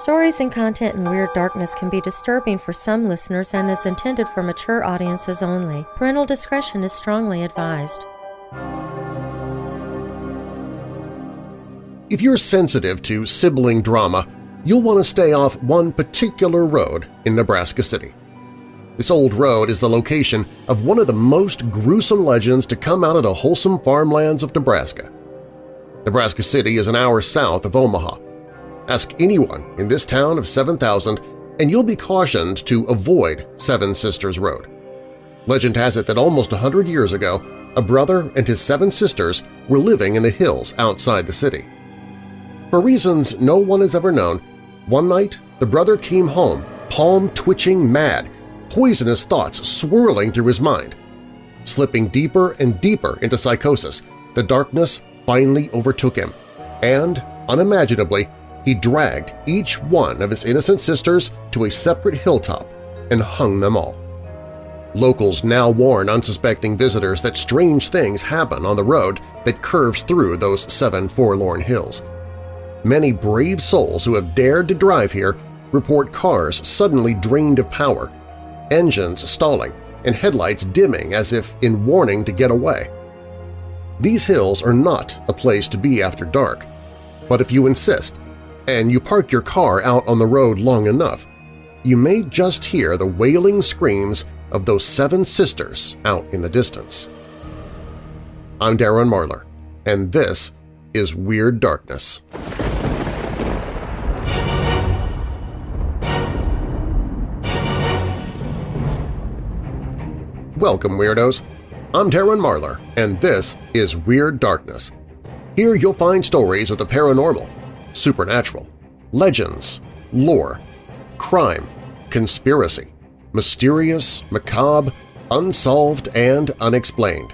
Stories and content in Weird Darkness can be disturbing for some listeners and is intended for mature audiences only. Parental discretion is strongly advised. If you're sensitive to sibling drama, you'll want to stay off one particular road in Nebraska City. This old road is the location of one of the most gruesome legends to come out of the wholesome farmlands of Nebraska. Nebraska City is an hour south of Omaha, Ask anyone in this town of 7,000 and you'll be cautioned to avoid Seven Sisters Road. Legend has it that almost a hundred years ago, a brother and his seven sisters were living in the hills outside the city. For reasons no one has ever known, one night the brother came home, palm-twitching mad, poisonous thoughts swirling through his mind. Slipping deeper and deeper into psychosis, the darkness finally overtook him, and, unimaginably, he dragged each one of his innocent sisters to a separate hilltop and hung them all. Locals now warn unsuspecting visitors that strange things happen on the road that curves through those seven forlorn hills. Many brave souls who have dared to drive here report cars suddenly drained of power, engines stalling, and headlights dimming as if in warning to get away. These hills are not a place to be after dark, but if you insist, and you park your car out on the road long enough, you may just hear the wailing screams of those seven sisters out in the distance. I'm Darren Marlar, and this is Weird Darkness. Welcome, Weirdos! I'm Darren Marlar, and this is Weird Darkness. Here you'll find stories of the paranormal, supernatural, legends, lore, crime, conspiracy, mysterious, macabre, unsolved, and unexplained.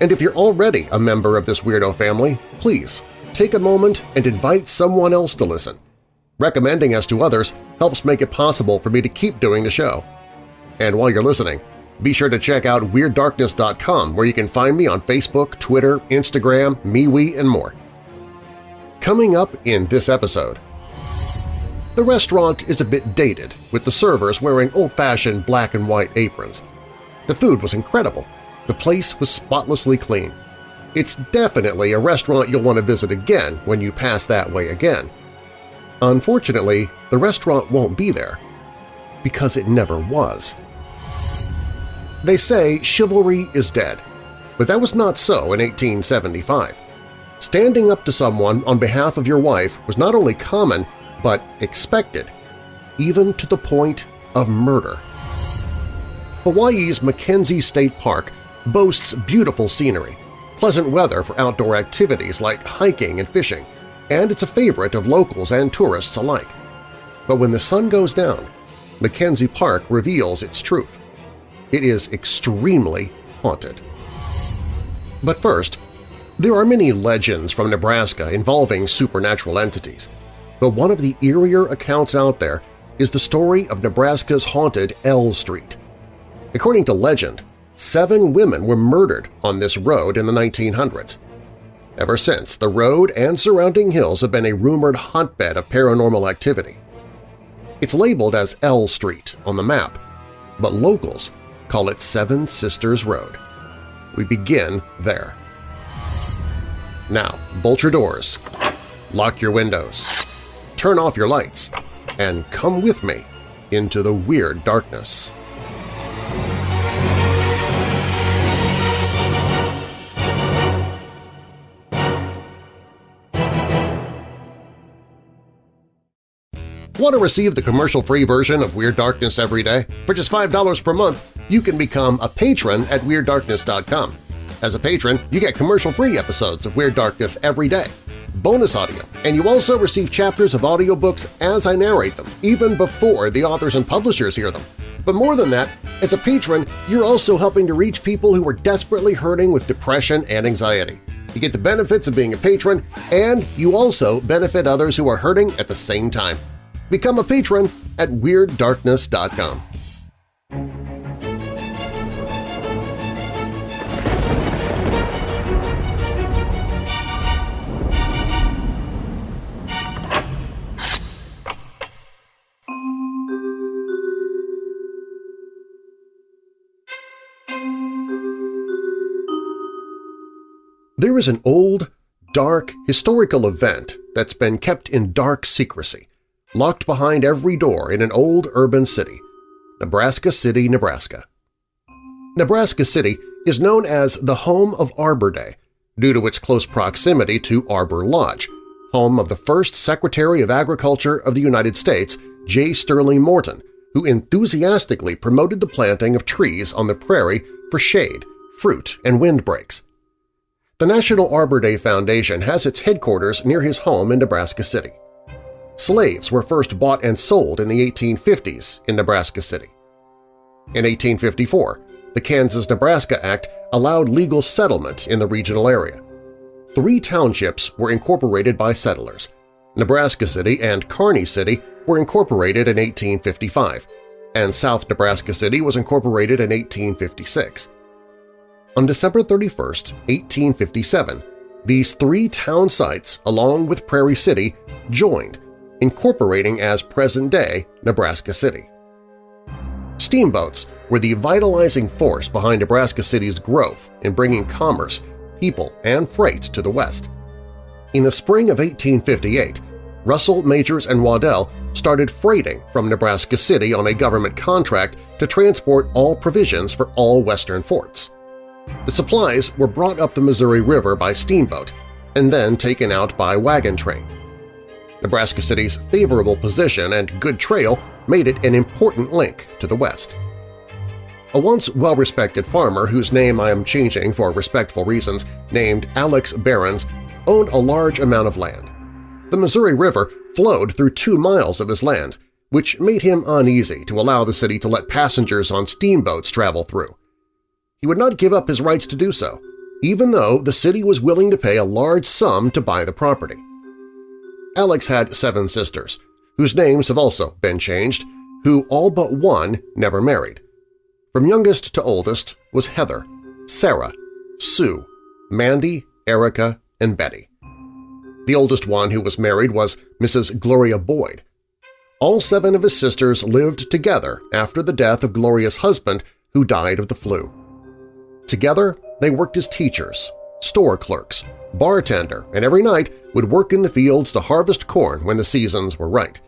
And if you're already a member of this weirdo family, please take a moment and invite someone else to listen. Recommending us to others helps make it possible for me to keep doing the show. And while you're listening, be sure to check out WeirdDarkness.com where you can find me on Facebook, Twitter, Instagram, MeWe, and more. Coming up in this episode… The restaurant is a bit dated, with the servers wearing old-fashioned black and white aprons. The food was incredible. The place was spotlessly clean. It's definitely a restaurant you'll want to visit again when you pass that way again. Unfortunately, the restaurant won't be there, because it never was. They say chivalry is dead, but that was not so in 1875. Standing up to someone on behalf of your wife was not only common, but expected, even to the point of murder. Hawaii's Mackenzie State Park boasts beautiful scenery, pleasant weather for outdoor activities like hiking and fishing, and it's a favorite of locals and tourists alike. But when the sun goes down, Mackenzie Park reveals its truth. It is extremely haunted. But first, there are many legends from Nebraska involving supernatural entities, but one of the eerier accounts out there is the story of Nebraska's haunted L Street. According to legend, seven women were murdered on this road in the 1900s. Ever since, the road and surrounding hills have been a rumored hotbed of paranormal activity. It's labeled as L Street on the map, but locals call it Seven Sisters Road. We begin there. Now, bolt your doors, lock your windows, turn off your lights, and come with me into the weird darkness. Want to receive the commercial-free version of Weird Darkness every day? For just $5 per month, you can become a patron at WeirdDarkness.com. As a patron, you get commercial-free episodes of Weird Darkness every day, bonus audio, and you also receive chapters of audiobooks as I narrate them, even before the authors and publishers hear them. But more than that, as a patron, you're also helping to reach people who are desperately hurting with depression and anxiety. You get the benefits of being a patron, and you also benefit others who are hurting at the same time. Become a patron at WeirdDarkness.com. There is an old, dark, historical event that's been kept in dark secrecy, locked behind every door in an old urban city, Nebraska City, Nebraska. Nebraska City is known as the home of Arbor Day due to its close proximity to Arbor Lodge, home of the first Secretary of Agriculture of the United States, J. Sterling Morton, who enthusiastically promoted the planting of trees on the prairie for shade, fruit, and windbreaks. The National Arbor Day Foundation has its headquarters near his home in Nebraska City. Slaves were first bought and sold in the 1850s in Nebraska City. In 1854, the Kansas-Nebraska Act allowed legal settlement in the regional area. Three townships were incorporated by settlers. Nebraska City and Kearney City were incorporated in 1855, and South Nebraska City was incorporated in 1856. On December 31, 1857, these three town sites, along with Prairie City, joined, incorporating as present-day Nebraska City. Steamboats were the vitalizing force behind Nebraska City's growth in bringing commerce, people, and freight to the west. In the spring of 1858, Russell, Majors, and Waddell started freighting from Nebraska City on a government contract to transport all provisions for all western forts. The supplies were brought up the Missouri River by steamboat and then taken out by wagon train. Nebraska City's favorable position and good trail made it an important link to the west. A once well-respected farmer whose name I am changing for respectful reasons, named Alex Behrens, owned a large amount of land. The Missouri River flowed through two miles of his land, which made him uneasy to allow the city to let passengers on steamboats travel through. He would not give up his rights to do so, even though the city was willing to pay a large sum to buy the property. Alex had seven sisters, whose names have also been changed, who all but one never married. From youngest to oldest was Heather, Sarah, Sue, Mandy, Erica, and Betty. The oldest one who was married was Mrs. Gloria Boyd. All seven of his sisters lived together after the death of Gloria's husband who died of the flu. Together, they worked as teachers, store clerks, bartender, and every night would work in the fields to harvest corn when the seasons were right.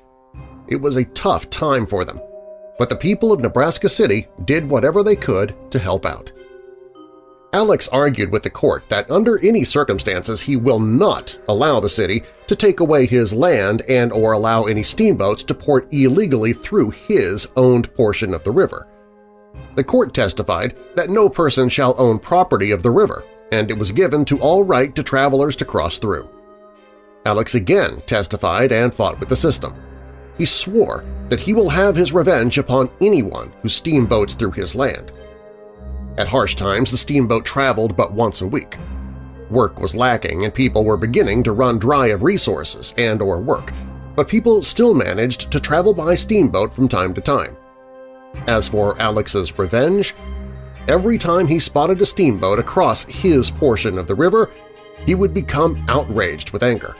It was a tough time for them, but the people of Nebraska City did whatever they could to help out. Alex argued with the court that under any circumstances he will not allow the city to take away his land and or allow any steamboats to port illegally through his owned portion of the river. The court testified that no person shall own property of the river, and it was given to all right to travelers to cross through. Alex again testified and fought with the system. He swore that he will have his revenge upon anyone who steamboats through his land. At harsh times, the steamboat traveled but once a week. Work was lacking and people were beginning to run dry of resources and or work, but people still managed to travel by steamboat from time to time. As for Alex's revenge, every time he spotted a steamboat across his portion of the river, he would become outraged with anger.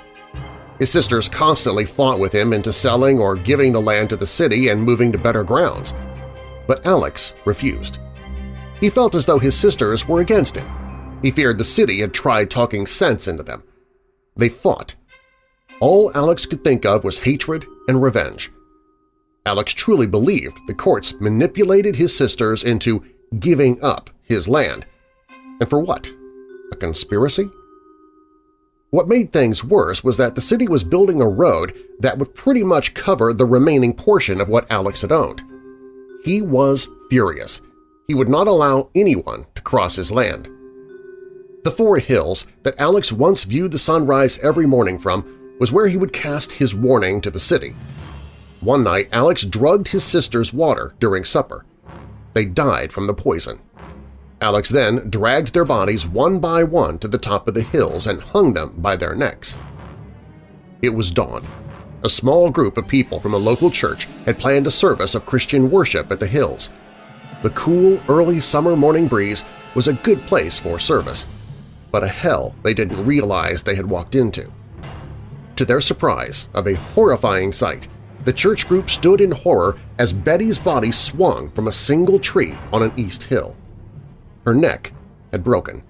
His sisters constantly fought with him into selling or giving the land to the city and moving to better grounds. But Alex refused. He felt as though his sisters were against him. He feared the city had tried talking sense into them. They fought. All Alex could think of was hatred and revenge. Alex truly believed the courts manipulated his sisters into giving up his land. And for what? A conspiracy? What made things worse was that the city was building a road that would pretty much cover the remaining portion of what Alex had owned. He was furious. He would not allow anyone to cross his land. The four hills that Alex once viewed the sunrise every morning from was where he would cast his warning to the city – one night, Alex drugged his sister's water during supper. They died from the poison. Alex then dragged their bodies one by one to the top of the hills and hung them by their necks. It was dawn. A small group of people from a local church had planned a service of Christian worship at the hills. The cool, early summer morning breeze was a good place for service, but a hell they didn't realize they had walked into. To their surprise of a horrifying sight, the church group stood in horror as Betty's body swung from a single tree on an east hill. Her neck had broken.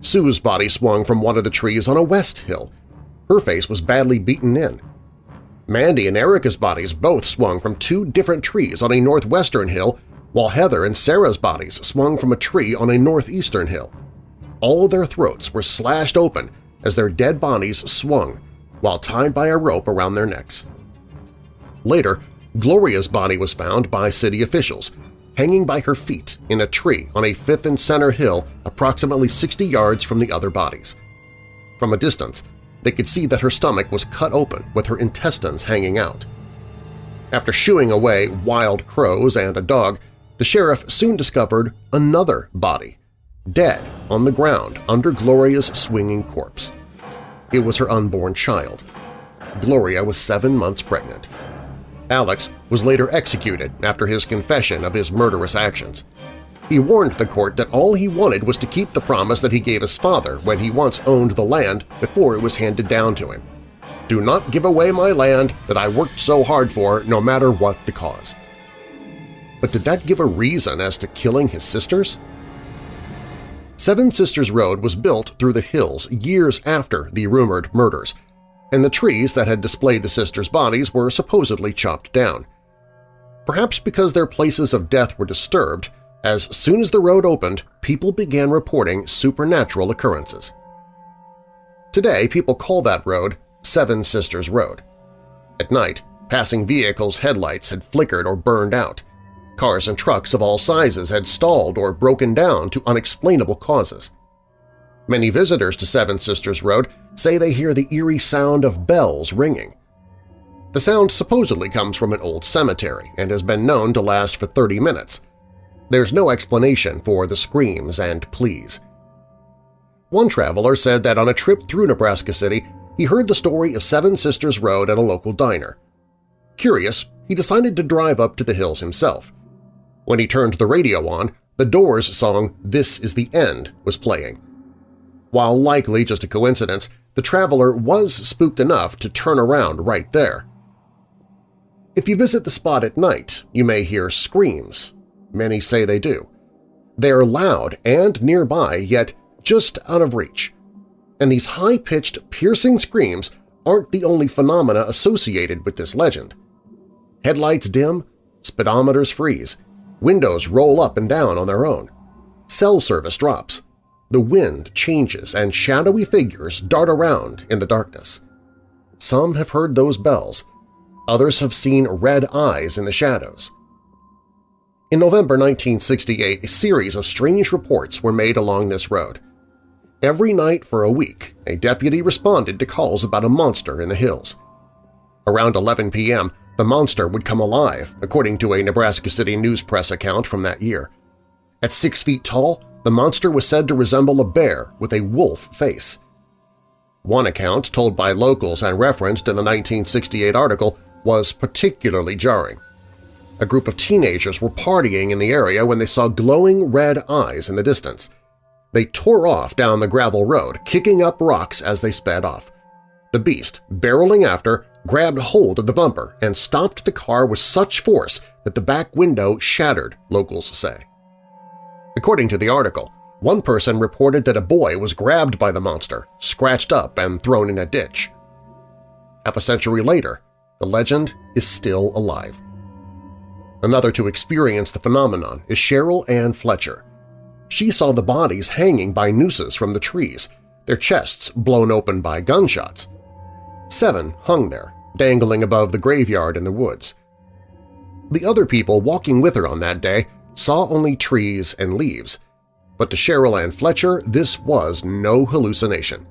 Sue's body swung from one of the trees on a west hill. Her face was badly beaten in. Mandy and Erica's bodies both swung from two different trees on a northwestern hill, while Heather and Sarah's bodies swung from a tree on a northeastern hill. All their throats were slashed open as their dead bodies swung, while tied by a rope around their necks. Later, Gloria's body was found by city officials, hanging by her feet in a tree on a 5th and Center Hill approximately 60 yards from the other bodies. From a distance, they could see that her stomach was cut open with her intestines hanging out. After shooing away wild crows and a dog, the sheriff soon discovered another body, dead on the ground under Gloria's swinging corpse. It was her unborn child. Gloria was seven months pregnant. Alex was later executed after his confession of his murderous actions. He warned the court that all he wanted was to keep the promise that he gave his father when he once owned the land before it was handed down to him. Do not give away my land that I worked so hard for no matter what the cause. But did that give a reason as to killing his sisters? Seven Sisters Road was built through the hills years after the rumored murders, and the trees that had displayed the sisters' bodies were supposedly chopped down. Perhaps because their places of death were disturbed, as soon as the road opened, people began reporting supernatural occurrences. Today, people call that road Seven Sisters Road. At night, passing vehicles' headlights had flickered or burned out. Cars and trucks of all sizes had stalled or broken down to unexplainable causes. Many visitors to Seven Sisters Road say they hear the eerie sound of bells ringing. The sound supposedly comes from an old cemetery and has been known to last for 30 minutes – there's no explanation for the screams and pleas. One traveler said that on a trip through Nebraska City, he heard the story of Seven Sisters Road at a local diner. Curious, he decided to drive up to the hills himself. When he turned the radio on, the Doors song This Is the End was playing. While likely just a coincidence, the traveler was spooked enough to turn around right there. If you visit the spot at night, you may hear screams, Many say they do. They are loud and nearby, yet just out of reach. And these high-pitched, piercing screams aren't the only phenomena associated with this legend. Headlights dim, speedometers freeze, windows roll up and down on their own, cell service drops, the wind changes and shadowy figures dart around in the darkness. Some have heard those bells, others have seen red eyes in the shadows. In November 1968, a series of strange reports were made along this road. Every night for a week, a deputy responded to calls about a monster in the hills. Around 11 p.m., the monster would come alive, according to a Nebraska City News Press account from that year. At six feet tall, the monster was said to resemble a bear with a wolf face. One account, told by locals and referenced in the 1968 article, was particularly jarring. A group of teenagers were partying in the area when they saw glowing red eyes in the distance. They tore off down the gravel road, kicking up rocks as they sped off. The beast, barreling after, grabbed hold of the bumper and stopped the car with such force that the back window shattered, locals say. According to the article, one person reported that a boy was grabbed by the monster, scratched up and thrown in a ditch. Half a century later, the legend is still alive. Another to experience the phenomenon is Cheryl Ann Fletcher. She saw the bodies hanging by nooses from the trees, their chests blown open by gunshots. Seven hung there, dangling above the graveyard in the woods. The other people walking with her on that day saw only trees and leaves, but to Cheryl Ann Fletcher this was no hallucination.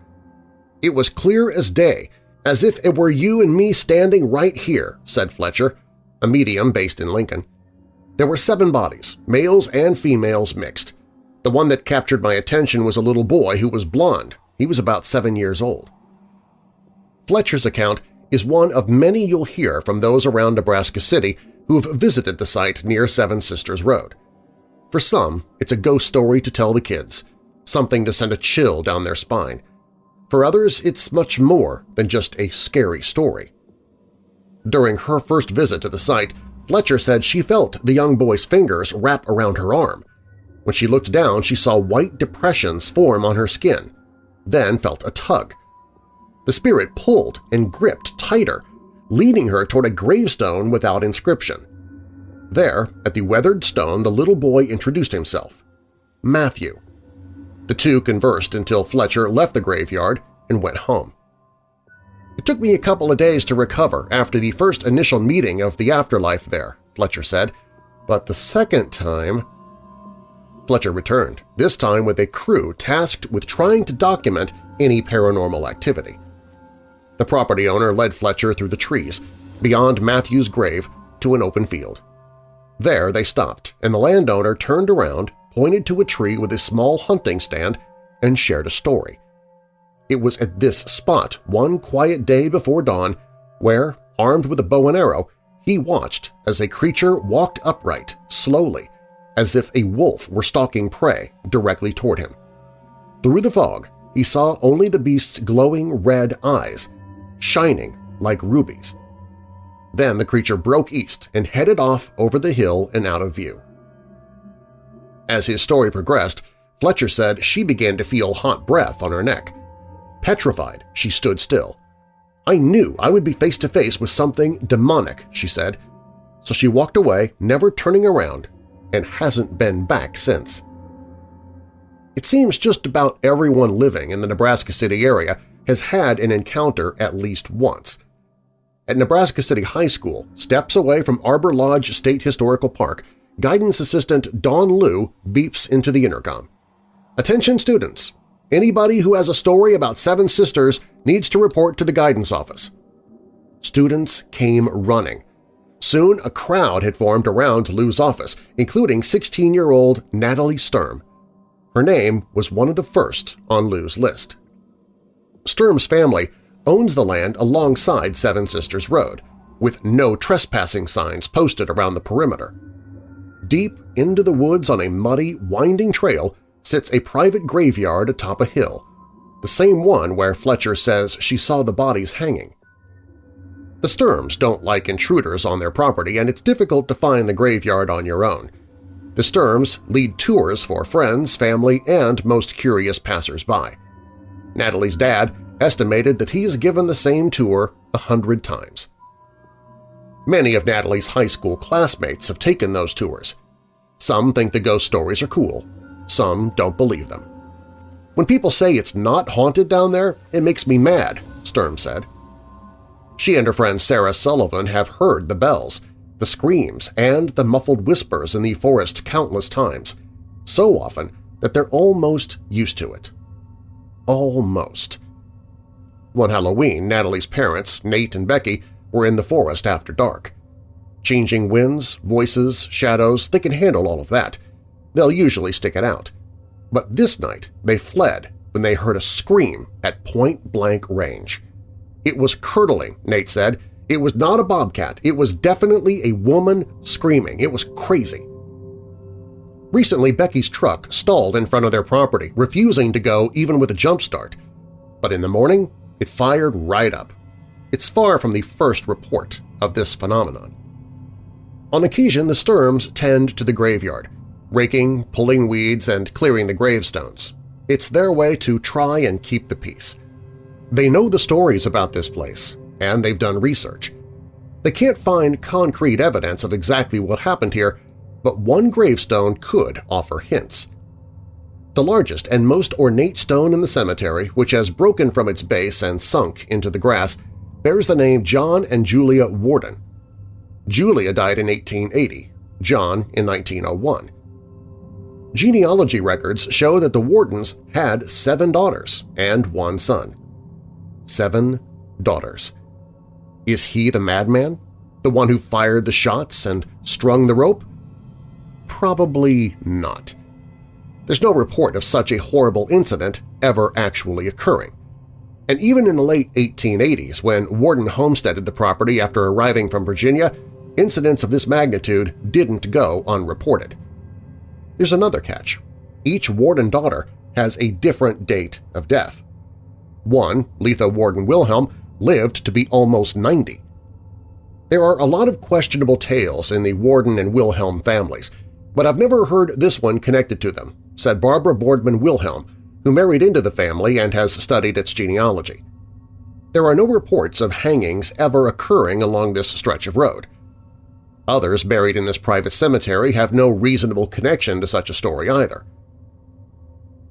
It was clear as day, as if it were you and me standing right here, said Fletcher, a medium based in Lincoln. There were seven bodies, males and females mixed. The one that captured my attention was a little boy who was blond. He was about seven years old. Fletcher's account is one of many you'll hear from those around Nebraska City who have visited the site near Seven Sisters Road. For some, it's a ghost story to tell the kids, something to send a chill down their spine. For others, it's much more than just a scary story. During her first visit to the site, Fletcher said she felt the young boy's fingers wrap around her arm. When she looked down, she saw white depressions form on her skin, then felt a tug. The spirit pulled and gripped tighter, leading her toward a gravestone without inscription. There, at the weathered stone, the little boy introduced himself. Matthew. The two conversed until Fletcher left the graveyard and went home. It took me a couple of days to recover after the first initial meeting of the afterlife there, Fletcher said, but the second time… Fletcher returned, this time with a crew tasked with trying to document any paranormal activity. The property owner led Fletcher through the trees, beyond Matthew's grave, to an open field. There they stopped, and the landowner turned around, pointed to a tree with a small hunting stand, and shared a story. It was at this spot one quiet day before dawn where, armed with a bow and arrow, he watched as a creature walked upright, slowly, as if a wolf were stalking prey directly toward him. Through the fog, he saw only the beast's glowing red eyes, shining like rubies. Then the creature broke east and headed off over the hill and out of view. As his story progressed, Fletcher said she began to feel hot breath on her neck. Petrified, she stood still. I knew I would be face to face with something demonic, she said, so she walked away, never turning around, and hasn't been back since. It seems just about everyone living in the Nebraska City area has had an encounter at least once. At Nebraska City High School, steps away from Arbor Lodge State Historical Park, guidance assistant Don Liu beeps into the intercom. Attention students! Anybody who has a story about Seven Sisters needs to report to the guidance office. Students came running. Soon a crowd had formed around Liu's office, including 16-year-old Natalie Sturm. Her name was one of the first on Liu's list. Sturm's family owns the land alongside Seven Sisters Road, with no trespassing signs posted around the perimeter. Deep into the woods on a muddy, winding trail sits a private graveyard atop a hill, the same one where Fletcher says she saw the bodies hanging. The Sturms don't like intruders on their property, and it's difficult to find the graveyard on your own. The Sturms lead tours for friends, family, and most curious passers-by. Natalie's dad estimated that he's given the same tour a hundred times. Many of Natalie's high school classmates have taken those tours. Some think the ghost stories are cool, some don't believe them. When people say it's not haunted down there, it makes me mad, Sturm said. She and her friend Sarah Sullivan have heard the bells, the screams, and the muffled whispers in the forest countless times, so often that they're almost used to it. Almost. One Halloween, Natalie's parents, Nate and Becky, were in the forest after dark. Changing winds, voices, shadows, they can handle all of that. They'll usually stick it out. But this night they fled when they heard a scream at point-blank range. It was curdling, Nate said. It was not a bobcat. It was definitely a woman screaming. It was crazy. Recently, Becky's truck stalled in front of their property, refusing to go even with a jump start. But in the morning, it fired right up. It's far from the first report of this phenomenon. On occasion, the Sturms tend to the graveyard, raking, pulling weeds, and clearing the gravestones. It's their way to try and keep the peace. They know the stories about this place, and they've done research. They can't find concrete evidence of exactly what happened here, but one gravestone could offer hints. The largest and most ornate stone in the cemetery, which has broken from its base and sunk into the grass, bears the name John and Julia Warden. Julia died in 1880, John in 1901. Genealogy records show that the Wardens had seven daughters and one son. Seven daughters. Is he the madman? The one who fired the shots and strung the rope? Probably not. There's no report of such a horrible incident ever actually occurring. And even in the late 1880s, when Warden homesteaded the property after arriving from Virginia, incidents of this magnitude didn't go unreported. There's another catch. Each Warden daughter has a different date of death. One, Letha Warden Wilhelm, lived to be almost 90. There are a lot of questionable tales in the Warden and Wilhelm families, But I've never heard this one connected to them, said Barbara Boardman Wilhelm, who married into the family and has studied its genealogy. There are no reports of hangings ever occurring along this stretch of road. Others buried in this private cemetery have no reasonable connection to such a story either.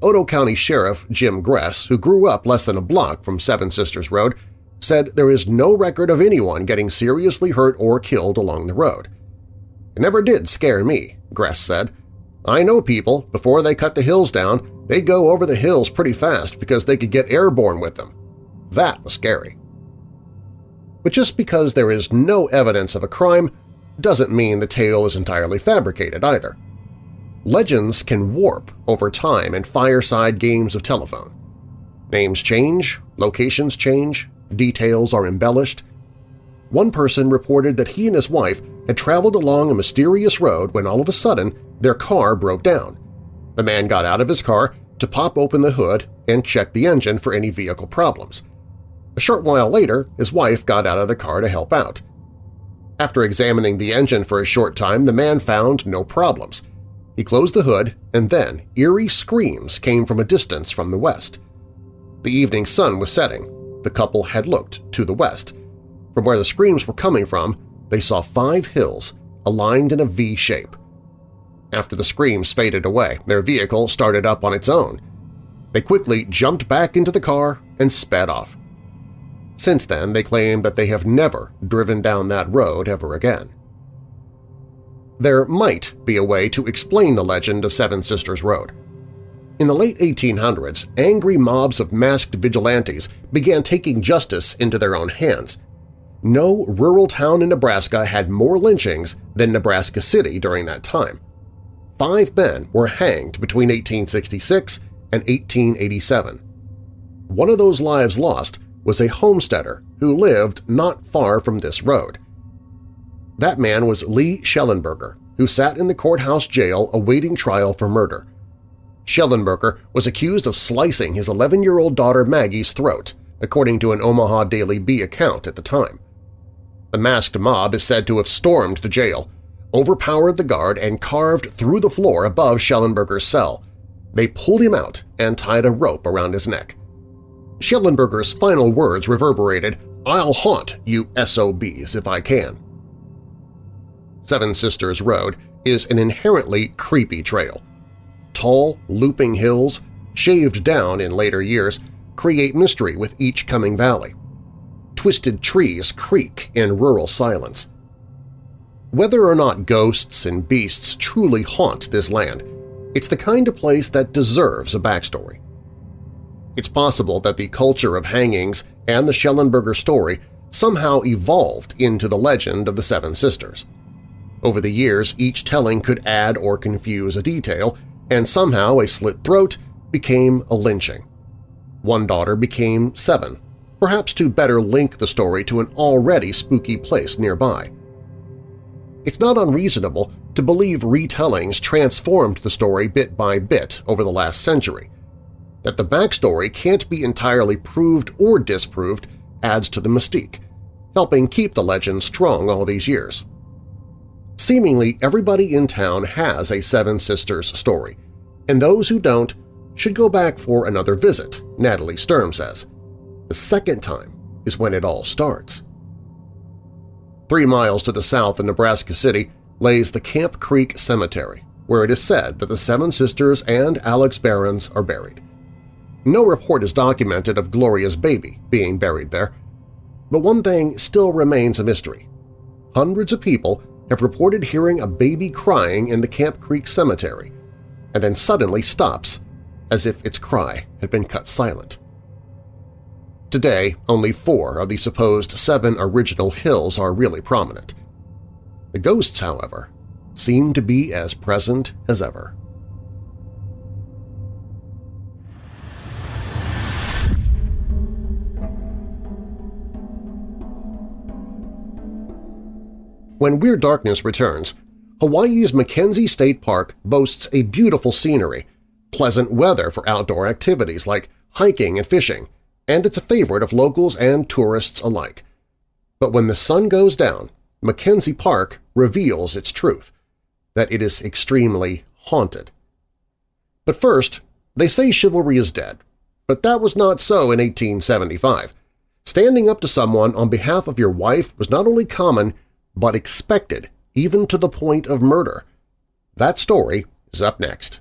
Otoe County Sheriff Jim Gress, who grew up less than a block from Seven Sisters Road, said there is no record of anyone getting seriously hurt or killed along the road. It never did scare me, Gress said. I know people, before they cut the hills down, they'd go over the hills pretty fast because they could get airborne with them. That was scary. But just because there is no evidence of a crime doesn't mean the tale is entirely fabricated either. Legends can warp over time in fireside games of telephone. Names change, locations change, details are embellished. One person reported that he and his wife had traveled along a mysterious road when all of a sudden their car broke down. The man got out of his car to pop open the hood and check the engine for any vehicle problems. A short while later, his wife got out of the car to help out. After examining the engine for a short time, the man found no problems. He closed the hood, and then eerie screams came from a distance from the west. The evening sun was setting. The couple had looked to the west. From where the screams were coming from, they saw five hills aligned in a V shape. After the screams faded away, their vehicle started up on its own. They quickly jumped back into the car and sped off. Since then, they claim that they have never driven down that road ever again. There might be a way to explain the legend of Seven Sisters Road. In the late 1800s, angry mobs of masked vigilantes began taking justice into their own hands. No rural town in Nebraska had more lynchings than Nebraska City during that time. Five men were hanged between 1866 and 1887. One of those lives lost was a homesteader who lived not far from this road. That man was Lee Schellenberger, who sat in the courthouse jail awaiting trial for murder. Schellenberger was accused of slicing his 11-year-old daughter Maggie's throat, according to an Omaha Daily Bee account at the time. The masked mob is said to have stormed the jail, overpowered the guard, and carved through the floor above Schellenberger's cell. They pulled him out and tied a rope around his neck. Schellenberger's final words reverberated, I'll haunt you SOBs if I can. Seven Sisters Road is an inherently creepy trail. Tall, looping hills, shaved down in later years, create mystery with each coming valley. Twisted trees creak in rural silence. Whether or not ghosts and beasts truly haunt this land, it's the kind of place that deserves a backstory. It's possible that the culture of hangings and the Schellenberger story somehow evolved into the legend of the Seven Sisters. Over the years, each telling could add or confuse a detail, and somehow a slit throat became a lynching. One daughter became seven, perhaps to better link the story to an already spooky place nearby. It's not unreasonable to believe retellings transformed the story bit by bit over the last century. That the backstory can't be entirely proved or disproved adds to the mystique, helping keep the legend strong all these years. Seemingly everybody in town has a Seven Sisters story, and those who don't should go back for another visit, Natalie Sturm says. The second time is when it all starts. Three miles to the south of Nebraska City lays the Camp Creek Cemetery, where it is said that the Seven Sisters and Alex Behrens are buried. No report is documented of Gloria's baby being buried there. But one thing still remains a mystery. Hundreds of people have reported hearing a baby crying in the Camp Creek Cemetery, and then suddenly stops, as if its cry had been cut silent. Today, only four of the supposed seven original hills are really prominent. The ghosts, however, seem to be as present as ever. When Weird Darkness returns, Hawaii's Mackenzie State Park boasts a beautiful scenery, pleasant weather for outdoor activities like hiking and fishing, and it's a favorite of locals and tourists alike. But when the sun goes down, Mackenzie Park reveals its truth. that it is extremely haunted. But first, they say chivalry is dead, but that was not so in 1875. Standing up to someone on behalf of your wife was not only common, but expected, even to the point of murder. That story is up next.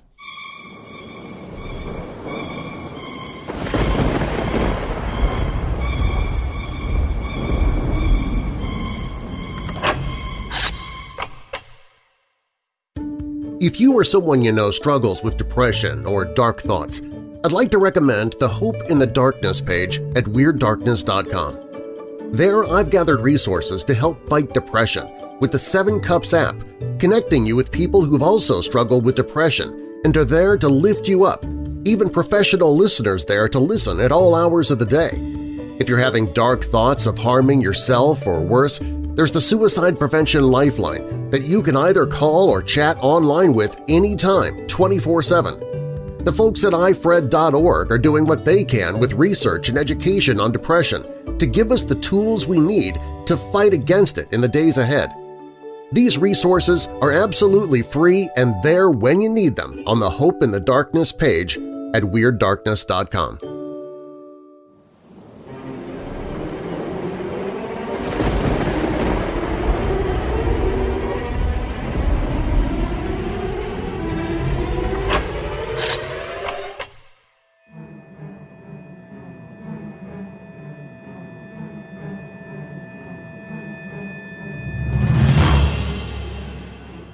If you or someone you know struggles with depression or dark thoughts, I'd like to recommend the Hope in the Darkness page at WeirdDarkness.com. There I've gathered resources to help fight depression with the Seven Cups app, connecting you with people who've also struggled with depression and are there to lift you up, even professional listeners there to listen at all hours of the day. If you're having dark thoughts of harming yourself or worse, there's the Suicide Prevention Lifeline that you can either call or chat online with anytime, 24-7. The folks at ifred.org are doing what they can with research and education on depression to give us the tools we need to fight against it in the days ahead. These resources are absolutely free and there when you need them on the Hope in the Darkness page at WeirdDarkness.com.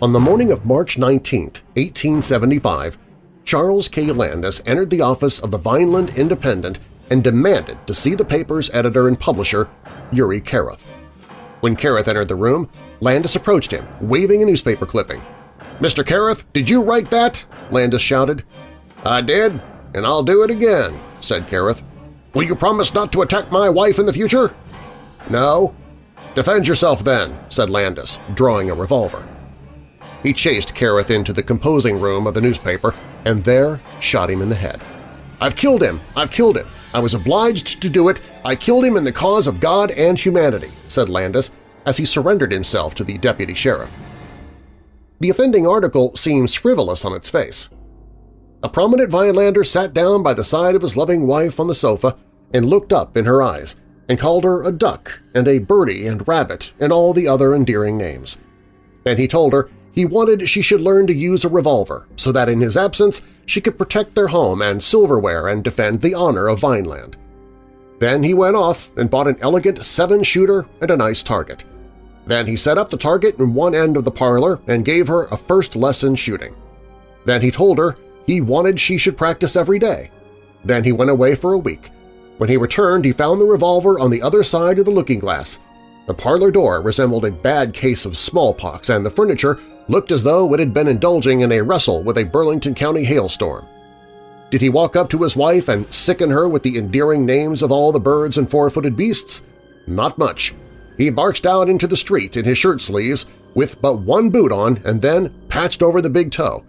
On the morning of March 19, 1875, Charles K. Landis entered the office of the Vineland Independent and demanded to see the paper's editor and publisher, Uri Carruth. When Carruth entered the room, Landis approached him, waving a newspaper clipping. "'Mr. Carruth, did you write that?' Landis shouted. "'I did, and I'll do it again,' said Carruth. "'Will you promise not to attack my wife in the future?' "'No.' "'Defend yourself then,' said Landis, drawing a revolver. He chased Carruth into the composing room of the newspaper and there shot him in the head. "'I've killed him! I've killed him! I was obliged to do it! I killed him in the cause of God and humanity!' said Landis as he surrendered himself to the deputy sheriff. The offending article seems frivolous on its face. A prominent Vinelander sat down by the side of his loving wife on the sofa and looked up in her eyes and called her a duck and a birdie and rabbit and all the other endearing names. Then he told her he wanted she should learn to use a revolver so that in his absence she could protect their home and silverware and defend the honor of Vineland. Then he went off and bought an elegant seven-shooter and a nice target. Then he set up the target in one end of the parlor and gave her a first lesson shooting. Then he told her he wanted she should practice every day. Then he went away for a week. When he returned, he found the revolver on the other side of the looking-glass. The parlor door resembled a bad case of smallpox, and the furniture looked as though it had been indulging in a wrestle with a Burlington County hailstorm. Did he walk up to his wife and sicken her with the endearing names of all the birds and four-footed beasts? Not much. He barked out into the street in his shirt sleeves with but one boot on and then patched over the big toe.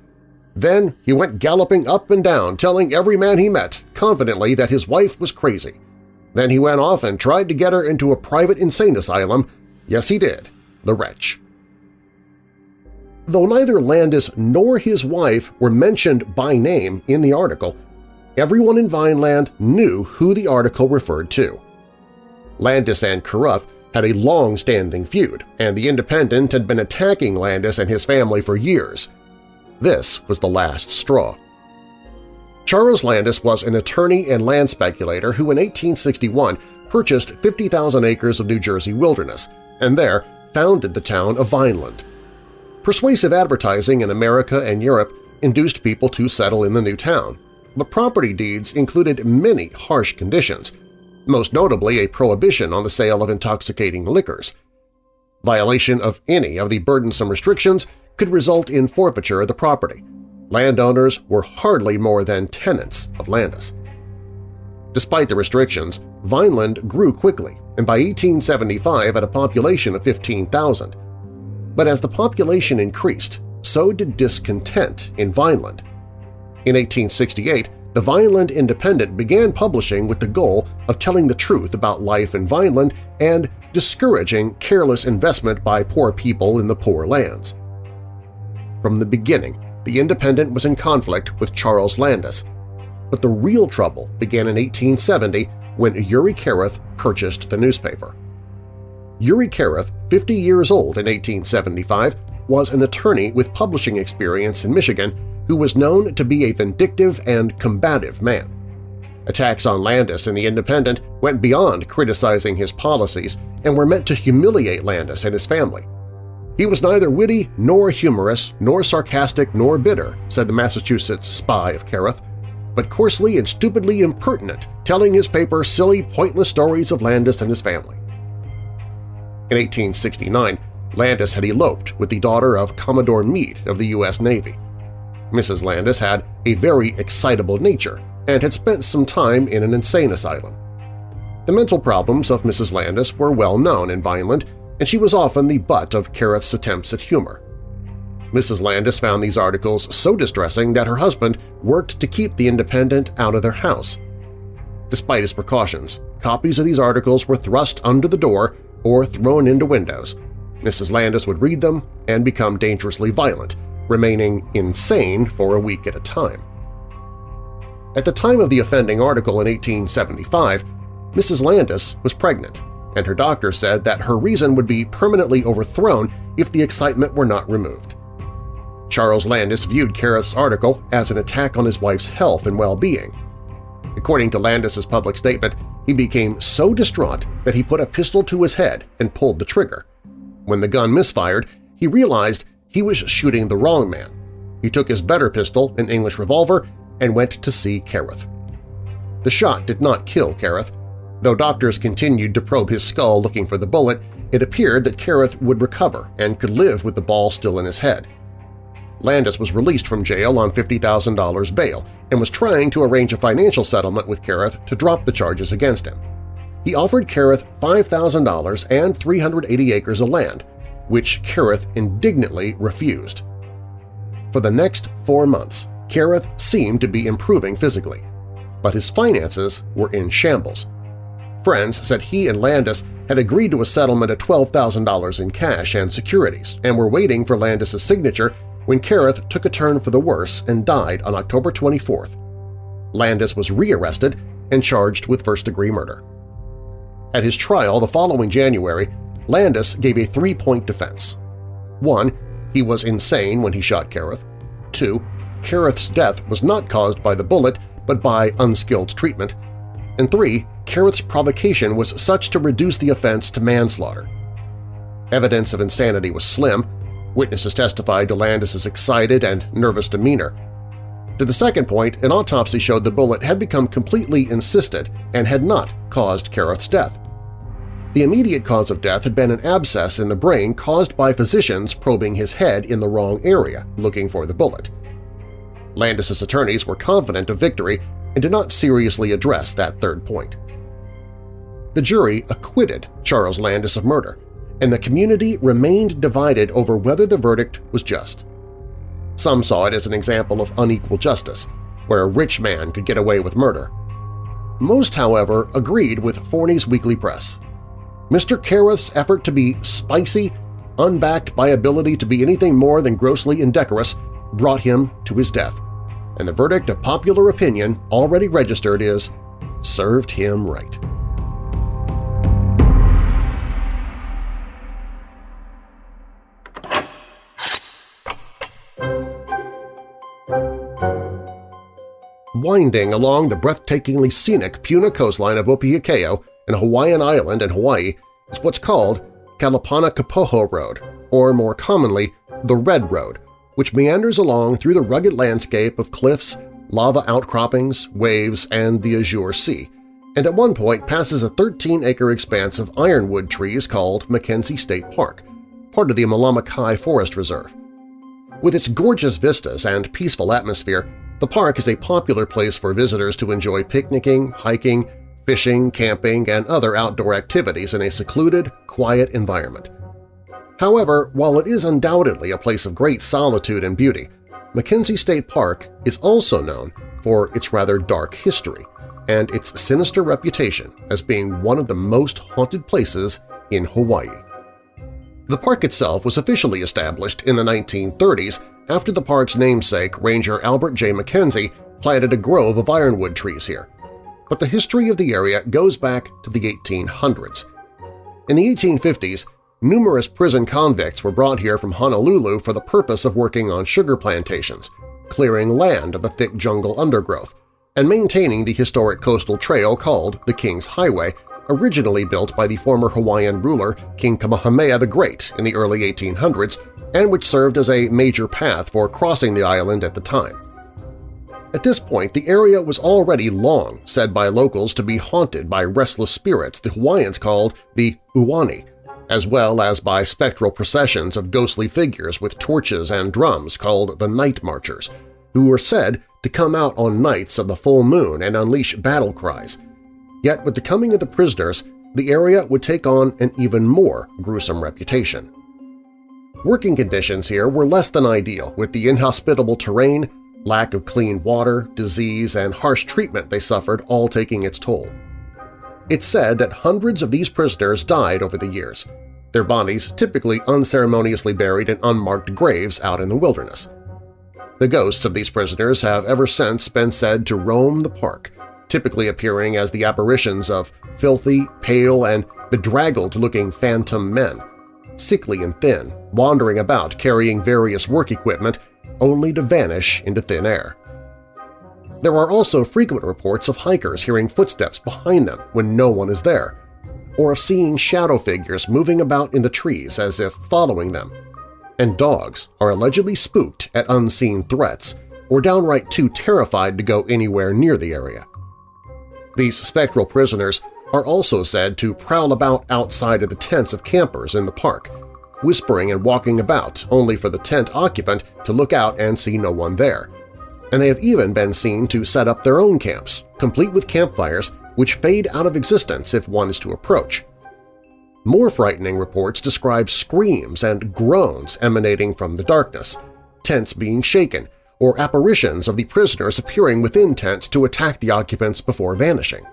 Then he went galloping up and down telling every man he met confidently that his wife was crazy. Then he went off and tried to get her into a private insane asylum. Yes, he did. The wretch. Though neither Landis nor his wife were mentioned by name in the article, everyone in Vineland knew who the article referred to. Landis and Carruth had a long-standing feud, and the Independent had been attacking Landis and his family for years. This was the last straw. Charles Landis was an attorney and land speculator who in 1861 purchased 50,000 acres of New Jersey wilderness and there founded the town of Vineland. Persuasive advertising in America and Europe induced people to settle in the new town, but property deeds included many harsh conditions, most notably a prohibition on the sale of intoxicating liquors. Violation of any of the burdensome restrictions could result in forfeiture of the property. Landowners were hardly more than tenants of Landis. Despite the restrictions, Vineland grew quickly and by 1875 had a population of 15,000. But as the population increased, so did discontent in Vineland. In 1868, the Vineland Independent began publishing with the goal of telling the truth about life in Vineland and discouraging careless investment by poor people in the poor lands. from the beginning the Independent was in conflict with Charles Landis, but the real trouble began in 1870 when Uri Carruth purchased the newspaper. Uri Carruth, 50 years old in 1875, was an attorney with publishing experience in Michigan who was known to be a vindictive and combative man. Attacks on Landis and the Independent went beyond criticizing his policies and were meant to humiliate Landis and his family. He was neither witty nor humorous nor sarcastic nor bitter, said the Massachusetts spy of Carruth, but coarsely and stupidly impertinent, telling his paper silly, pointless stories of Landis and his family. In 1869, Landis had eloped with the daughter of Commodore Meade of the U.S. Navy. Mrs. Landis had a very excitable nature and had spent some time in an insane asylum. The mental problems of Mrs. Landis were well known in Vineland, and she was often the butt of Carruth's attempts at humor. Mrs. Landis found these articles so distressing that her husband worked to keep the Independent out of their house. Despite his precautions, copies of these articles were thrust under the door or thrown into windows. Mrs. Landis would read them and become dangerously violent, remaining insane for a week at a time. At the time of the offending article in 1875, Mrs. Landis was pregnant, and her doctor said that her reason would be permanently overthrown if the excitement were not removed. Charles Landis viewed Carruth's article as an attack on his wife's health and well-being. According to Landis's public statement, he became so distraught that he put a pistol to his head and pulled the trigger. When the gun misfired, he realized he was shooting the wrong man. He took his better pistol, an English revolver, and went to see Carruth. The shot did not kill Carruth. Though doctors continued to probe his skull looking for the bullet, it appeared that Carruth would recover and could live with the ball still in his head. Landis was released from jail on $50,000 bail and was trying to arrange a financial settlement with Carruth to drop the charges against him. He offered Carruth $5,000 and 380 acres of land, which Carruth indignantly refused. For the next four months, Carruth seemed to be improving physically, but his finances were in shambles. Friends said he and Landis had agreed to a settlement of $12,000 in cash and securities and were waiting for Landis's signature when Carruth took a turn for the worse and died on October 24th. Landis was rearrested and charged with first-degree murder. At his trial the following January, Landis gave a three-point defense. One, he was insane when he shot Carruth. Two, Carruth's death was not caused by the bullet but by unskilled treatment. And three, Carruth's provocation was such to reduce the offense to manslaughter. Evidence of insanity was slim, Witnesses testified to Landis's excited and nervous demeanor. To the second point, an autopsy showed the bullet had become completely encysted and had not caused Carruth's death. The immediate cause of death had been an abscess in the brain caused by physicians probing his head in the wrong area, looking for the bullet. Landis's attorneys were confident of victory and did not seriously address that third point. The jury acquitted Charles Landis of murder, and the community remained divided over whether the verdict was just. Some saw it as an example of unequal justice, where a rich man could get away with murder. Most, however, agreed with Forney's Weekly Press. Mr. Carruth's effort to be spicy, unbacked by ability to be anything more than grossly indecorous, brought him to his death, and the verdict of popular opinion already registered is served him right. Winding along the breathtakingly scenic Puna coastline of Opiakeo and Hawaiian Island in Hawaii is what's called Kalapana Kapoho Road, or more commonly, the Red Road, which meanders along through the rugged landscape of cliffs, lava outcroppings, waves, and the Azure Sea, and at one point passes a 13-acre expanse of ironwood trees called Mackenzie State Park, part of the Malama Forest Reserve. With its gorgeous vistas and peaceful atmosphere, the park is a popular place for visitors to enjoy picnicking, hiking, fishing, camping, and other outdoor activities in a secluded, quiet environment. However, while it is undoubtedly a place of great solitude and beauty, Mackenzie State Park is also known for its rather dark history and its sinister reputation as being one of the most haunted places in Hawaii. The park itself was officially established in the 1930s after the park's namesake, Ranger Albert J. McKenzie, planted a grove of ironwood trees here. But the history of the area goes back to the 1800s. In the 1850s, numerous prison convicts were brought here from Honolulu for the purpose of working on sugar plantations, clearing land of the thick jungle undergrowth, and maintaining the historic coastal trail called the King's Highway, originally built by the former Hawaiian ruler King Kamehameha the Great in the early 1800s and which served as a major path for crossing the island at the time. At this point, the area was already long said by locals to be haunted by restless spirits the Hawaiians called the Uani, as well as by spectral processions of ghostly figures with torches and drums called the Night Marchers, who were said to come out on nights of the full moon and unleash battle cries. Yet with the coming of the prisoners, the area would take on an even more gruesome reputation. Working conditions here were less than ideal, with the inhospitable terrain, lack of clean water, disease, and harsh treatment they suffered all taking its toll. It's said that hundreds of these prisoners died over the years, their bodies typically unceremoniously buried in unmarked graves out in the wilderness. The ghosts of these prisoners have ever since been said to roam the park, typically appearing as the apparitions of filthy, pale, and bedraggled-looking phantom men, sickly and thin, wandering about carrying various work equipment only to vanish into thin air. There are also frequent reports of hikers hearing footsteps behind them when no one is there, or of seeing shadow figures moving about in the trees as if following them. And dogs are allegedly spooked at unseen threats or downright too terrified to go anywhere near the area. These spectral prisoners are also said to prowl about outside of the tents of campers in the park, whispering and walking about only for the tent occupant to look out and see no one there. And they have even been seen to set up their own camps, complete with campfires which fade out of existence if one is to approach. More frightening reports describe screams and groans emanating from the darkness, tents being shaken, or apparitions of the prisoners appearing within tents to attack the occupants before vanishing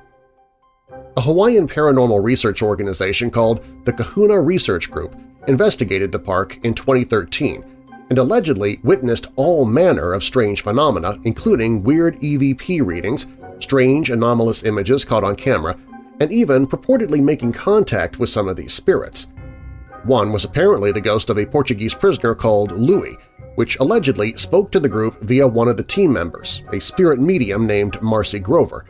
a Hawaiian paranormal research organization called the Kahuna Research Group investigated the park in 2013 and allegedly witnessed all manner of strange phenomena including weird EVP readings, strange anomalous images caught on camera, and even purportedly making contact with some of these spirits. One was apparently the ghost of a Portuguese prisoner called Louis, which allegedly spoke to the group via one of the team members, a spirit medium named Marcy Grover.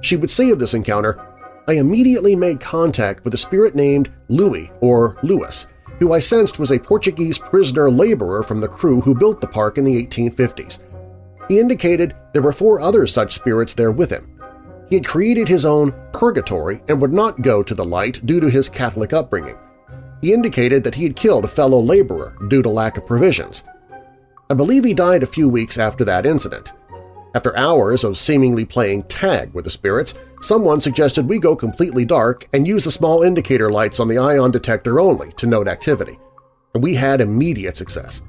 She would say of this encounter, I immediately made contact with a spirit named Louis or Louis, who I sensed was a Portuguese prisoner laborer from the crew who built the park in the 1850s. He indicated there were four other such spirits there with him. He had created his own purgatory and would not go to the light due to his Catholic upbringing. He indicated that he had killed a fellow laborer due to lack of provisions. I believe he died a few weeks after that incident. After hours of seemingly playing tag with the spirits, someone suggested we go completely dark and use the small indicator lights on the ion detector only to note activity. And we had immediate success.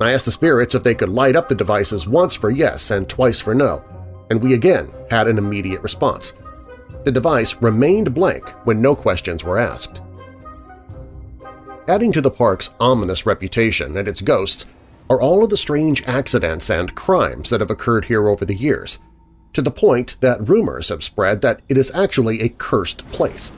I asked the spirits if they could light up the devices once for yes and twice for no, and we again had an immediate response. The device remained blank when no questions were asked. Adding to the park's ominous reputation and its ghosts are all of the strange accidents and crimes that have occurred here over the years, to the point that rumors have spread that it is actually a cursed place.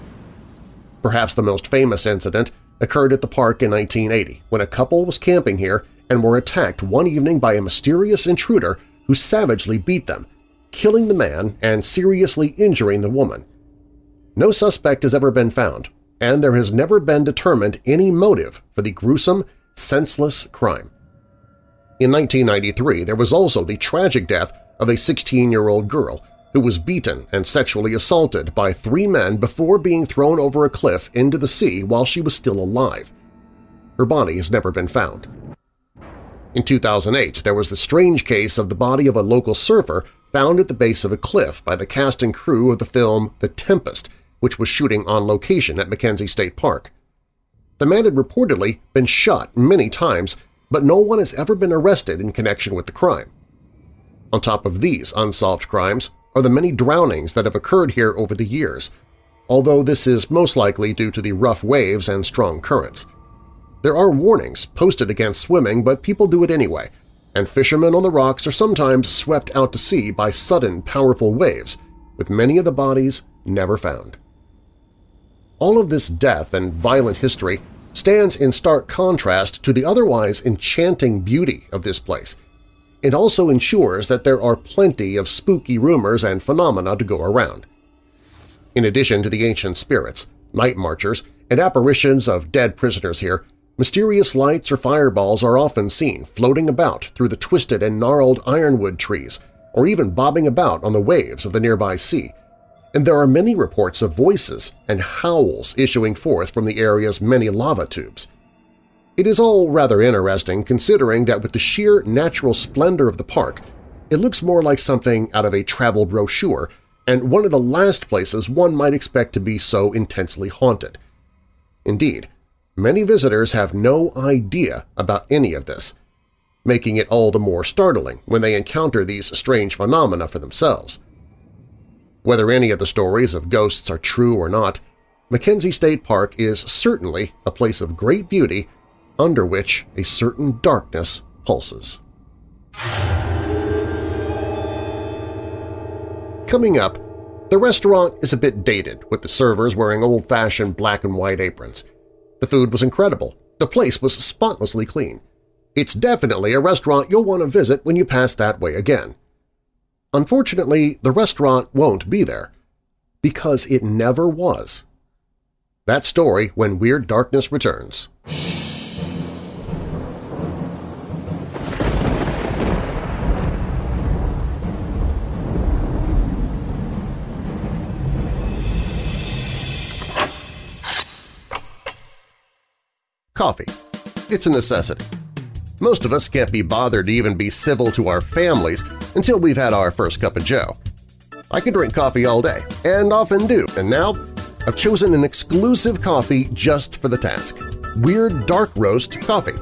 Perhaps the most famous incident occurred at the park in 1980 when a couple was camping here and were attacked one evening by a mysterious intruder who savagely beat them, killing the man and seriously injuring the woman. No suspect has ever been found, and there has never been determined any motive for the gruesome, senseless crime. In 1993, there was also the tragic death of a 16-year-old girl who was beaten and sexually assaulted by three men before being thrown over a cliff into the sea while she was still alive. Her body has never been found. In 2008, there was the strange case of the body of a local surfer found at the base of a cliff by the cast and crew of the film The Tempest, which was shooting on location at McKenzie State Park. The man had reportedly been shot many times but no one has ever been arrested in connection with the crime. On top of these unsolved crimes are the many drownings that have occurred here over the years, although this is most likely due to the rough waves and strong currents. There are warnings posted against swimming, but people do it anyway, and fishermen on the rocks are sometimes swept out to sea by sudden, powerful waves, with many of the bodies never found. All of this death and violent history stands in stark contrast to the otherwise enchanting beauty of this place. It also ensures that there are plenty of spooky rumors and phenomena to go around. In addition to the ancient spirits, night marchers, and apparitions of dead prisoners here, mysterious lights or fireballs are often seen floating about through the twisted and gnarled ironwood trees or even bobbing about on the waves of the nearby sea, and there are many reports of voices and howls issuing forth from the area's many lava tubes. It is all rather interesting considering that with the sheer natural splendor of the park, it looks more like something out of a travel brochure and one of the last places one might expect to be so intensely haunted. Indeed, many visitors have no idea about any of this, making it all the more startling when they encounter these strange phenomena for themselves. Whether any of the stories of ghosts are true or not, McKenzie State Park is certainly a place of great beauty under which a certain darkness pulses. Coming up, the restaurant is a bit dated, with the servers wearing old-fashioned black and white aprons. The food was incredible. The place was spotlessly clean. It's definitely a restaurant you'll want to visit when you pass that way again. Unfortunately, the restaurant won't be there. Because it never was. That story when Weird Darkness returns. Coffee. It's a necessity. Most of us can't be bothered to even be civil to our families until we've had our first cup of joe. I can drink coffee all day, and often do, and now I've chosen an exclusive coffee just for the task – Weird Dark Roast Coffee.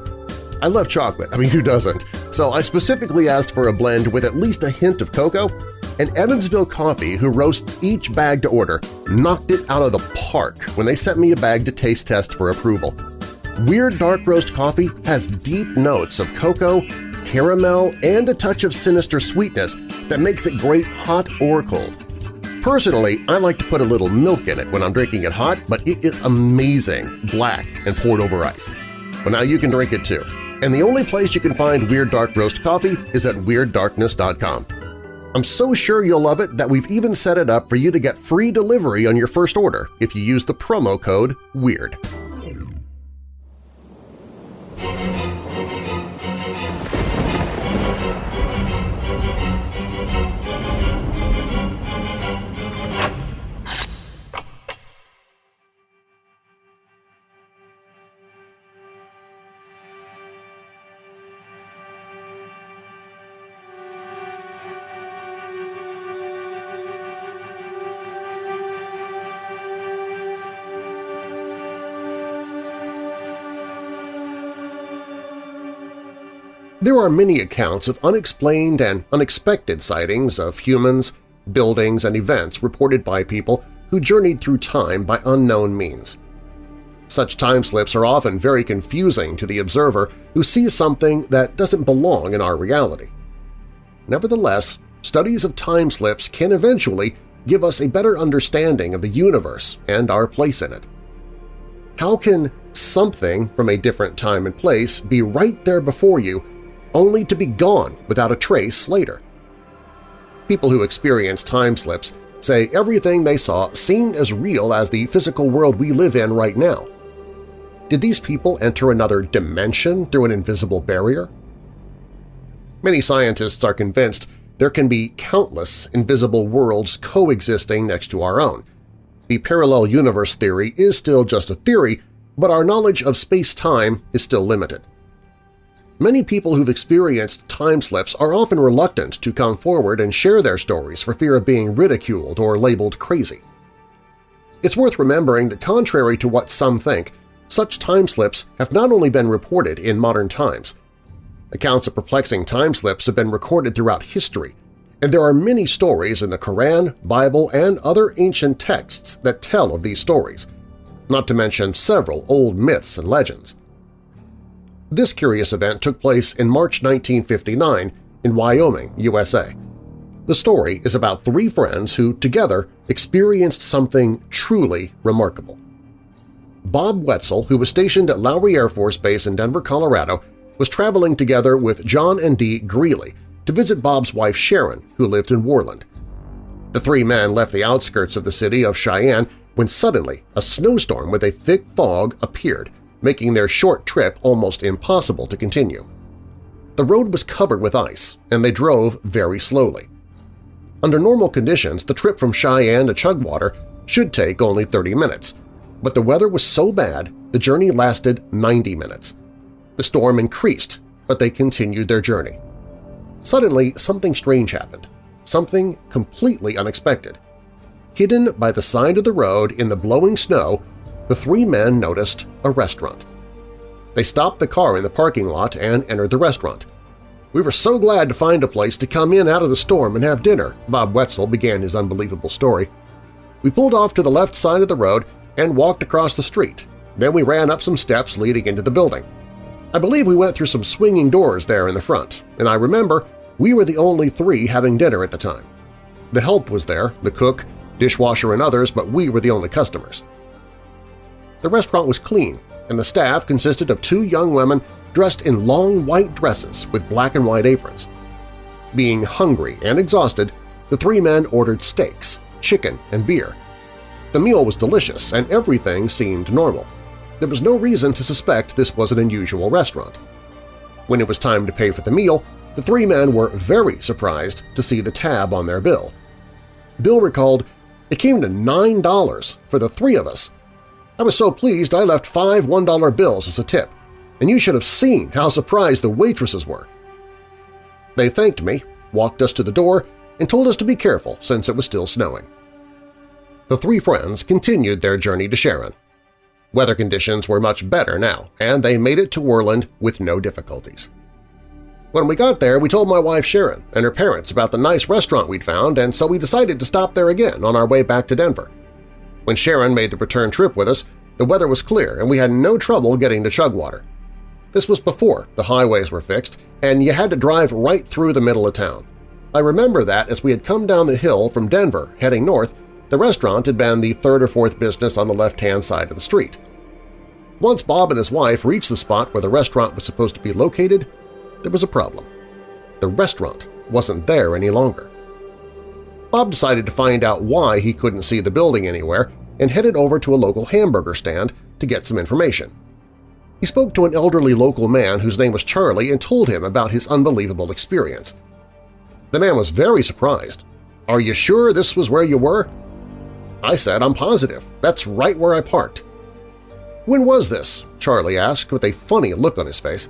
I love chocolate, I mean who doesn't, so I specifically asked for a blend with at least a hint of cocoa, and Evansville Coffee, who roasts each bag to order, knocked it out of the park when they sent me a bag to taste test for approval. Weird Dark Roast coffee has deep notes of cocoa, caramel, and a touch of sinister sweetness that makes it great hot or cold. Personally, I like to put a little milk in it when I'm drinking it hot, but it is amazing, black and poured over ice. But now you can drink it too. And the only place you can find Weird Dark Roast coffee is at WeirdDarkness.com. I'm so sure you'll love it that we've even set it up for you to get free delivery on your first order if you use the promo code WEIRD. There are many accounts of unexplained and unexpected sightings of humans, buildings, and events reported by people who journeyed through time by unknown means. Such time slips are often very confusing to the observer who sees something that doesn't belong in our reality. Nevertheless, studies of time slips can eventually give us a better understanding of the universe and our place in it. How can something from a different time and place be right there before you only to be gone without a trace later. People who experience time slips say everything they saw seemed as real as the physical world we live in right now. Did these people enter another dimension through an invisible barrier? Many scientists are convinced there can be countless invisible worlds coexisting next to our own. The parallel universe theory is still just a theory, but our knowledge of space-time is still limited. Many people who've experienced time slips are often reluctant to come forward and share their stories for fear of being ridiculed or labeled crazy. It's worth remembering that contrary to what some think, such time slips have not only been reported in modern times. Accounts of perplexing time slips have been recorded throughout history, and there are many stories in the Quran, Bible, and other ancient texts that tell of these stories, not to mention several old myths and legends. This curious event took place in March 1959 in Wyoming, USA. The story is about three friends who, together, experienced something truly remarkable. Bob Wetzel, who was stationed at Lowry Air Force Base in Denver, Colorado, was traveling together with John and Dee Greeley to visit Bob's wife Sharon, who lived in Worland. The three men left the outskirts of the city of Cheyenne when suddenly a snowstorm with a thick fog appeared, making their short trip almost impossible to continue. The road was covered with ice, and they drove very slowly. Under normal conditions, the trip from Cheyenne to Chugwater should take only 30 minutes, but the weather was so bad the journey lasted 90 minutes. The storm increased, but they continued their journey. Suddenly, something strange happened, something completely unexpected. Hidden by the side of the road in the blowing snow, the three men noticed a restaurant. They stopped the car in the parking lot and entered the restaurant. We were so glad to find a place to come in out of the storm and have dinner, Bob Wetzel began his unbelievable story. We pulled off to the left side of the road and walked across the street. Then we ran up some steps leading into the building. I believe we went through some swinging doors there in the front, and I remember we were the only three having dinner at the time. The help was there, the cook, dishwasher, and others, but we were the only customers. The restaurant was clean, and the staff consisted of two young women dressed in long white dresses with black and white aprons. Being hungry and exhausted, the three men ordered steaks, chicken, and beer. The meal was delicious and everything seemed normal. There was no reason to suspect this was an unusual restaurant. When it was time to pay for the meal, the three men were very surprised to see the tab on their bill. Bill recalled, it came to $9 for the three of us. I was so pleased I left five $1 bills as a tip and you should have seen how surprised the waitresses were. They thanked me, walked us to the door, and told us to be careful since it was still snowing. The three friends continued their journey to Sharon. Weather conditions were much better now, and they made it to Worland with no difficulties. When we got there, we told my wife Sharon and her parents about the nice restaurant we'd found, and so we decided to stop there again on our way back to Denver. When Sharon made the return trip with us, the weather was clear and we had no trouble getting to Chugwater. This was before the highways were fixed, and you had to drive right through the middle of town. I remember that as we had come down the hill from Denver heading north, the restaurant had been the third or fourth business on the left-hand side of the street. Once Bob and his wife reached the spot where the restaurant was supposed to be located, there was a problem. The restaurant wasn't there any longer. Bob decided to find out why he couldn't see the building anywhere and headed over to a local hamburger stand to get some information. He spoke to an elderly local man whose name was Charlie and told him about his unbelievable experience. The man was very surprised. "'Are you sure this was where you were?' I said, "'I'm positive. That's right where I parked.' "'When was this?' Charlie asked with a funny look on his face.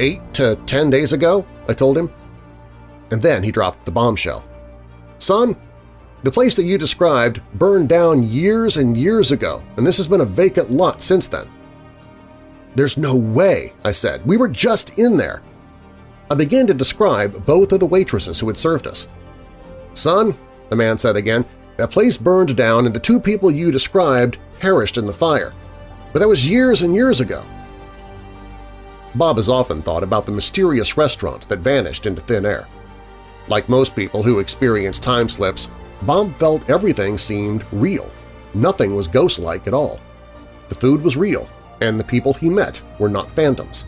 Eight to ten days ago,' I told him. And then he dropped the bombshell. "'Son, the place that you described burned down years and years ago, and this has been a vacant lot since then. There's no way, I said. We were just in there. I began to describe both of the waitresses who had served us. Son, the man said again, that place burned down and the two people you described perished in the fire. But that was years and years ago. Bob has often thought about the mysterious restaurant that vanished into thin air. Like most people who experience time slips, Bob felt everything seemed real. Nothing was ghost-like at all. The food was real, and the people he met were not phantoms.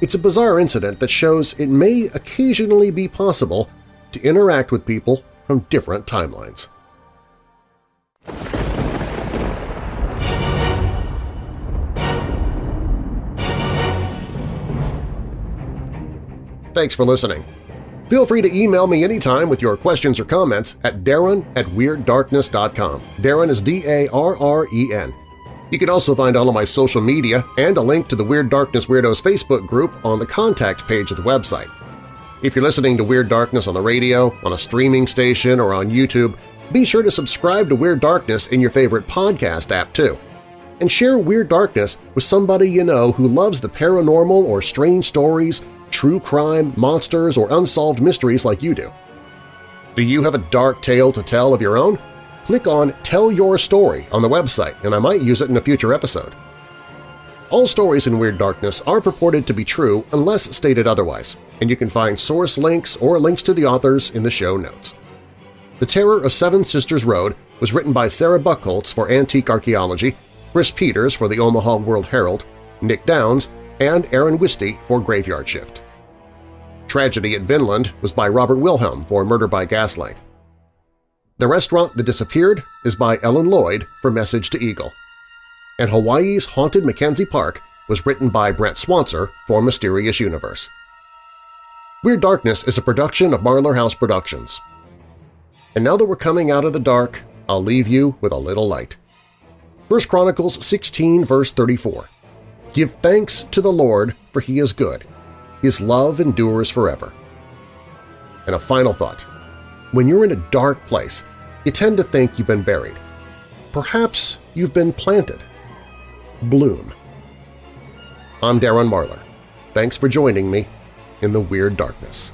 It's a bizarre incident that shows it may occasionally be possible to interact with people from different timelines. Thanks for listening. Feel free to email me anytime with your questions or comments at darren at WeirdDarkness.com. Darren is D-A-R-R-E-N. You can also find all of my social media and a link to the Weird Darkness Weirdos Facebook group on the contact page of the website. If you're listening to Weird Darkness on the radio, on a streaming station, or on YouTube, be sure to subscribe to Weird Darkness in your favorite podcast app too. And share Weird Darkness with somebody you know who loves the paranormal or strange stories, true crime, monsters, or unsolved mysteries like you do. Do you have a dark tale to tell of your own? click on Tell Your Story on the website and I might use it in a future episode. All stories in Weird Darkness are purported to be true unless stated otherwise, and you can find source links or links to the authors in the show notes. The Terror of Seven Sisters Road was written by Sarah Buchholz for Antique Archaeology, Chris Peters for the Omaha World Herald, Nick Downs, and Aaron Wisty for Graveyard Shift. Tragedy at Vineland was by Robert Wilhelm for Murder by Gaslight. The Restaurant That Disappeared is by Ellen Lloyd for Message to Eagle. And Hawaii's Haunted Mackenzie Park was written by Brent Swancer for Mysterious Universe. Weird Darkness is a production of Marlar House Productions. And now that we're coming out of the dark, I'll leave you with a little light. 1 Chronicles 16 verse 34 Give thanks to the Lord, for He is good. His love endures forever. And a final thought. When you're in a dark place, you tend to think you've been buried. Perhaps you've been planted. Bloom. I'm Darren Marlar. Thanks for joining me in the Weird Darkness.